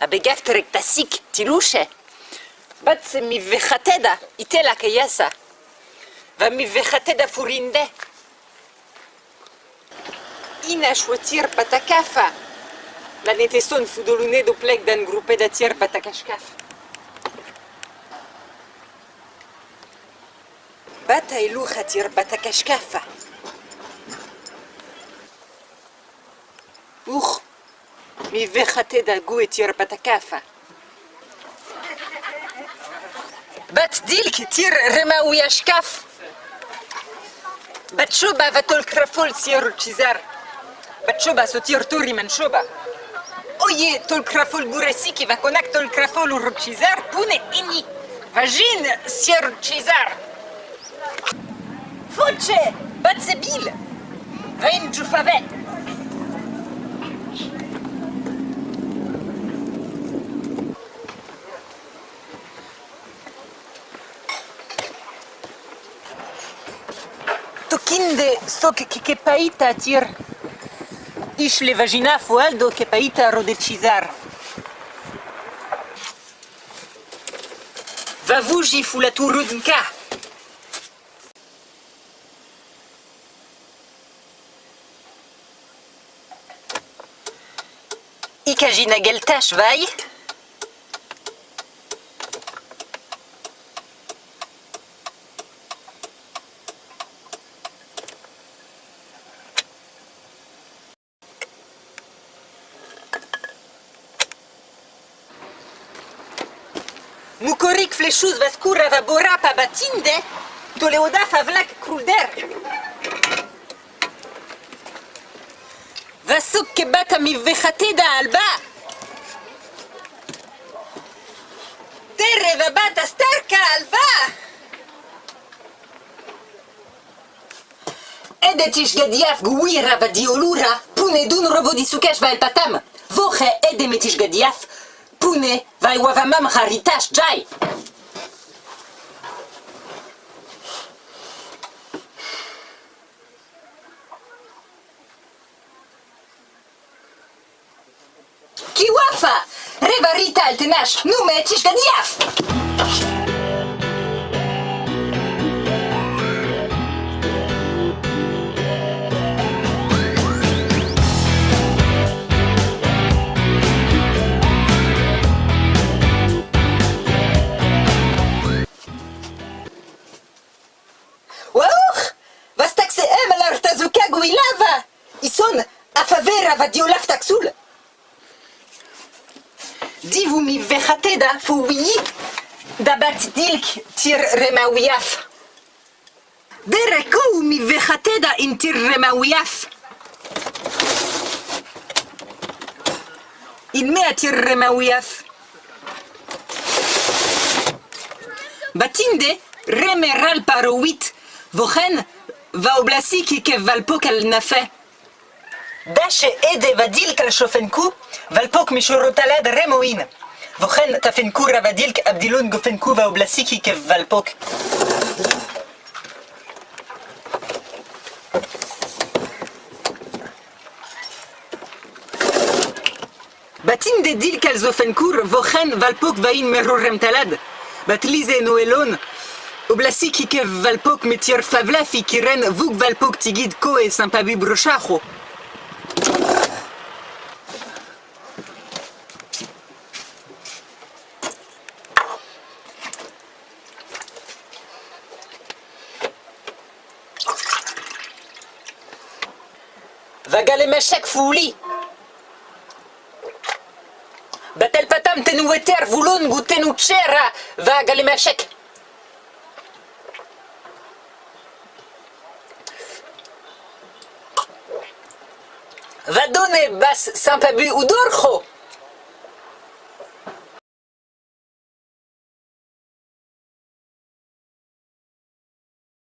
abegafterek tasik tilushe. Bat se mi itela kayasa. Va mi furinde. Ina shwatir patakafa. La neteson fudolune doplek dan patakashkaf. Uch, mi vechateda gu etir patakafa. Bat dilk tir rema uyashkaf. Bat shoba vatol krafol sir chizar. Bat shoba so tir turi man shoba. Oye tol krafol buresi ki va konak tol krafol ur chizar pune ini. Vagin sir chizar. Foce! Bat sebil! Vaim jufavet! Tokinde sok ke paita tir. Ish le vagina fualdo ke paita rodecizar. Vavuji fu la turudnka. Ikajina geltash vai. Borapa batinde, toleoda favlak krulder. Vasuk ke bata mi vechateda alba. Terre va bata starka alba. Edetish gadiaf guira va diolura, pune dun robo di sukesh va el patam. Voche edemetish gadiaf, Kune, vai wavamam haritas jai. Kiwafa! Reva rital te nash, nume tishganiaf! Ison, a favera va diolaf taxul! Divu mi wi da bat dilk tir remawiaf. Bereko mi vechateda in tir remawiaf. In mea tir remawiaf. Batinde remeral parowit vochen va oblasi ki ke valpo kal nafe. Dashe ede vadilk al shofenku, valpok mishorotalad remoin. Vochen tafenku ravadilk abdilon gofenku va oblasiki kev valpok. Batin de dilk al zofenkur, vochen valpok vain merorem talad. Batlize noelon, oblasiki kev valpok metier favlafi kiren vuk valpok tigid ko e sampabi brochacho. Vagale meshek fouli. Batel patam tenu eter voulon gu tenu chera vagale meshek. Va donner bas sampabu udorcho.